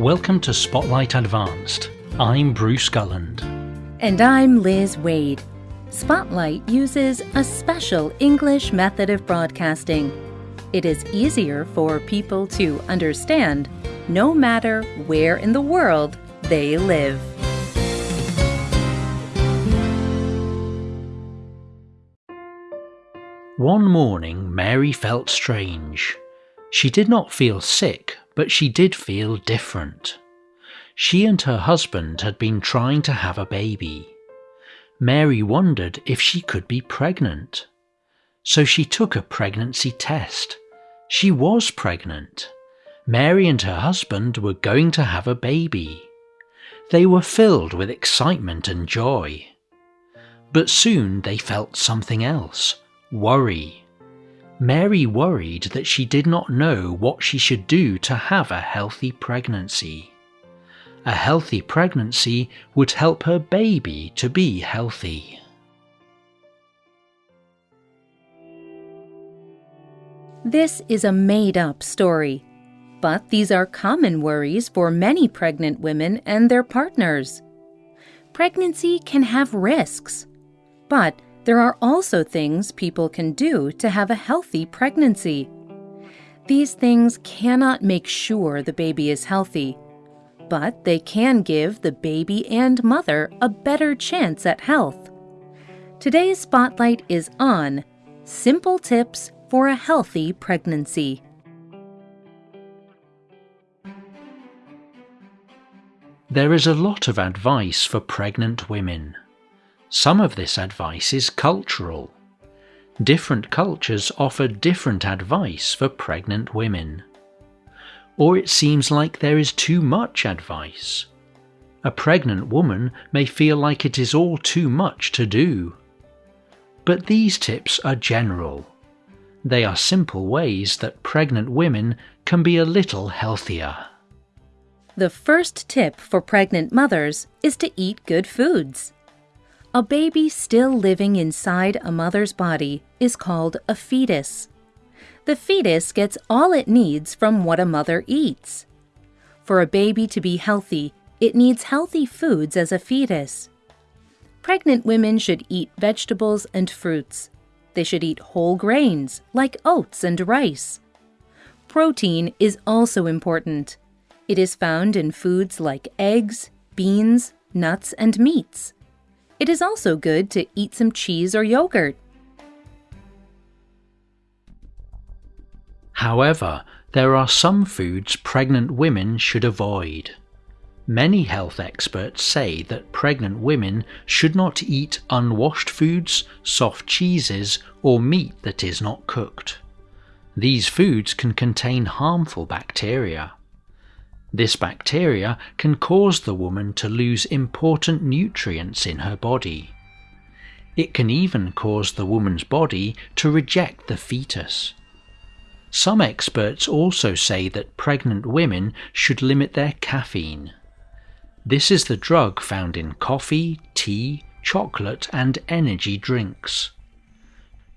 Welcome to Spotlight Advanced. I'm Bruce Gulland. And I'm Liz Waid. Spotlight uses a special English method of broadcasting. It is easier for people to understand no matter where in the world they live. One morning, Mary felt strange. She did not feel sick, but she did feel different. She and her husband had been trying to have a baby. Mary wondered if she could be pregnant. So she took a pregnancy test. She was pregnant. Mary and her husband were going to have a baby. They were filled with excitement and joy. But soon they felt something else worry. Mary worried that she did not know what she should do to have a healthy pregnancy. A healthy pregnancy would help her baby to be healthy. This is a made up story, but these are common worries for many pregnant women and their partners. Pregnancy can have risks, but there are also things people can do to have a healthy pregnancy. These things cannot make sure the baby is healthy, but they can give the baby and mother a better chance at health. Today's spotlight is on simple tips for a healthy pregnancy. There is a lot of advice for pregnant women. Some of this advice is cultural. Different cultures offer different advice for pregnant women. Or it seems like there is too much advice. A pregnant woman may feel like it is all too much to do. But these tips are general. They are simple ways that pregnant women can be a little healthier. The first tip for pregnant mothers is to eat good foods. A baby still living inside a mother's body is called a fetus. The fetus gets all it needs from what a mother eats. For a baby to be healthy, it needs healthy foods as a fetus. Pregnant women should eat vegetables and fruits. They should eat whole grains, like oats and rice. Protein is also important. It is found in foods like eggs, beans, nuts, and meats. It is also good to eat some cheese or yogurt. However, there are some foods pregnant women should avoid. Many health experts say that pregnant women should not eat unwashed foods, soft cheeses, or meat that is not cooked. These foods can contain harmful bacteria. This bacteria can cause the woman to lose important nutrients in her body. It can even cause the woman's body to reject the fetus. Some experts also say that pregnant women should limit their caffeine. This is the drug found in coffee, tea, chocolate, and energy drinks.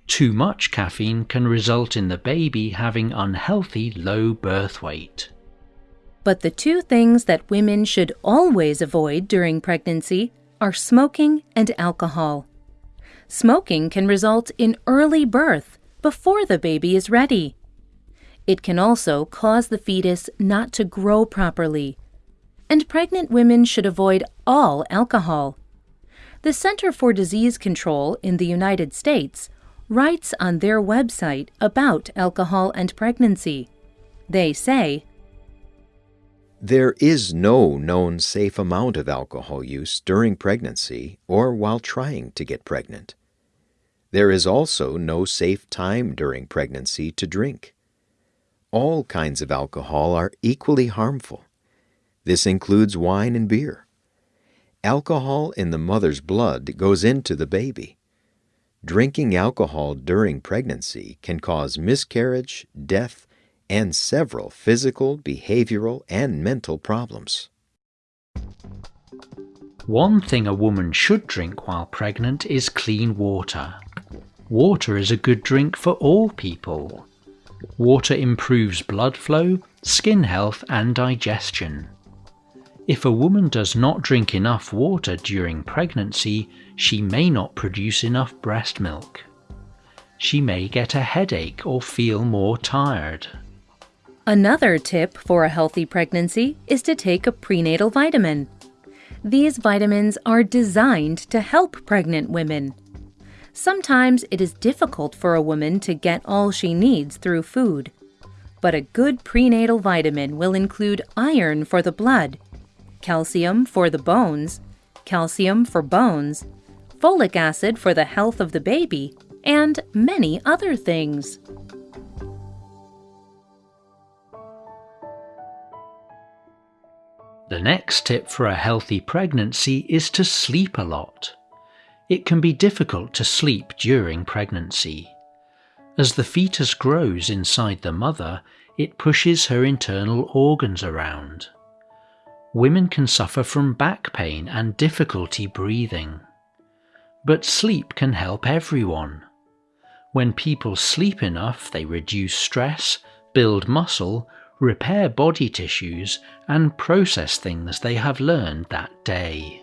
Too much caffeine can result in the baby having unhealthy low birth weight. But the two things that women should always avoid during pregnancy are smoking and alcohol. Smoking can result in early birth before the baby is ready. It can also cause the fetus not to grow properly. And pregnant women should avoid all alcohol. The Center for Disease Control in the United States writes on their website about alcohol and pregnancy. They say, there is no known safe amount of alcohol use during pregnancy or while trying to get pregnant. There is also no safe time during pregnancy to drink. All kinds of alcohol are equally harmful. This includes wine and beer. Alcohol in the mother's blood goes into the baby. Drinking alcohol during pregnancy can cause miscarriage, death, and several physical, behavioral, and mental problems. One thing a woman should drink while pregnant is clean water. Water is a good drink for all people. Water improves blood flow, skin health, and digestion. If a woman does not drink enough water during pregnancy, she may not produce enough breast milk. She may get a headache or feel more tired. Another tip for a healthy pregnancy is to take a prenatal vitamin. These vitamins are designed to help pregnant women. Sometimes it is difficult for a woman to get all she needs through food. But a good prenatal vitamin will include iron for the blood, calcium for the bones, calcium for bones, folic acid for the health of the baby, and many other things. The next tip for a healthy pregnancy is to sleep a lot. It can be difficult to sleep during pregnancy. As the fetus grows inside the mother, it pushes her internal organs around. Women can suffer from back pain and difficulty breathing. But sleep can help everyone. When people sleep enough, they reduce stress, build muscle, repair body tissues, and process things they have learned that day.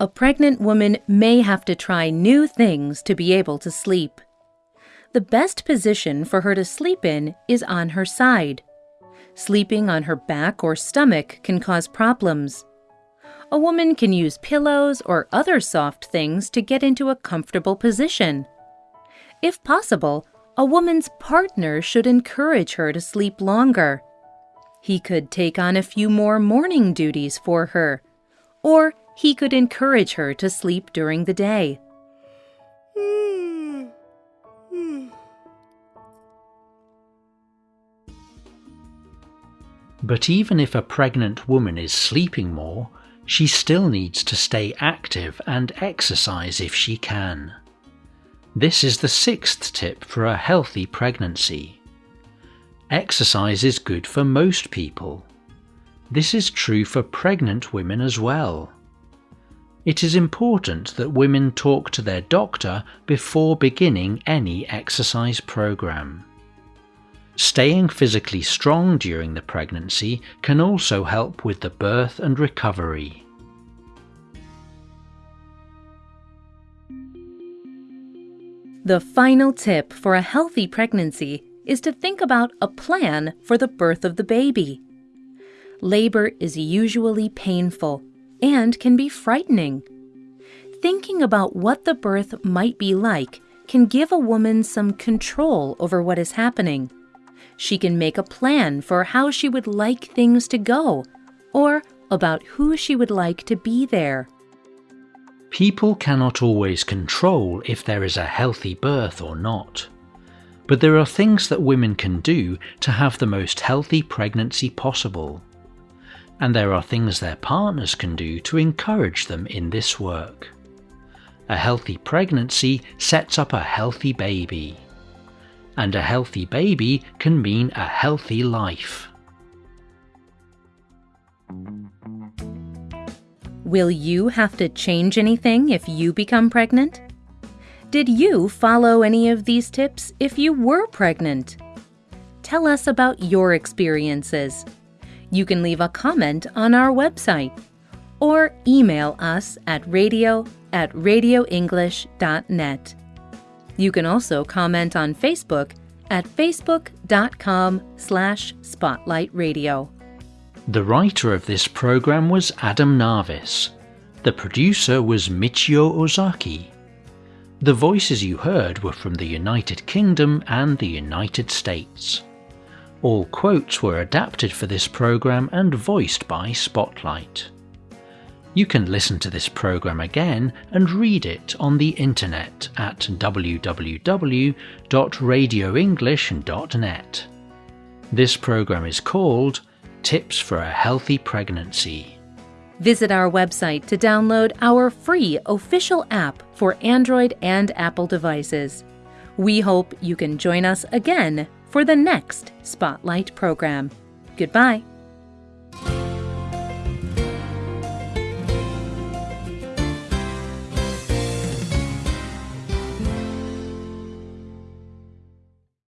A pregnant woman may have to try new things to be able to sleep. The best position for her to sleep in is on her side. Sleeping on her back or stomach can cause problems. A woman can use pillows or other soft things to get into a comfortable position. If possible, a woman's partner should encourage her to sleep longer. He could take on a few more morning duties for her, or he could encourage her to sleep during the day. Hmm. Hmm. But even if a pregnant woman is sleeping more, she still needs to stay active and exercise if she can. This is the sixth tip for a healthy pregnancy. Exercise is good for most people. This is true for pregnant women as well. It is important that women talk to their doctor before beginning any exercise program. Staying physically strong during the pregnancy can also help with the birth and recovery. The final tip for a healthy pregnancy is to think about a plan for the birth of the baby. Labor is usually painful and can be frightening. Thinking about what the birth might be like can give a woman some control over what is happening. She can make a plan for how she would like things to go or about who she would like to be there. People cannot always control if there is a healthy birth or not. But there are things that women can do to have the most healthy pregnancy possible. And there are things their partners can do to encourage them in this work. A healthy pregnancy sets up a healthy baby. And a healthy baby can mean a healthy life. Will you have to change anything if you become pregnant? Did you follow any of these tips if you were pregnant? Tell us about your experiences. You can leave a comment on our website or email us at radio at radioenglish.net. You can also comment on Facebook at facebook.com slash spotlightradio. The writer of this program was Adam Navis. The producer was Michio Ozaki. The voices you heard were from the United Kingdom and the United States. All quotes were adapted for this program and voiced by Spotlight. You can listen to this program again and read it on the internet at www.radioenglish.net. This program is called Tips for a Healthy Pregnancy. Visit our website to download our free official app for Android and Apple devices. We hope you can join us again for the next Spotlight program. Goodbye.